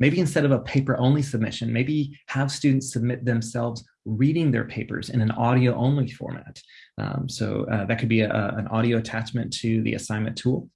Maybe instead of a paper only submission, maybe have students submit themselves reading their papers in an audio only format. Um, so uh, that could be a, an audio attachment to the assignment tool.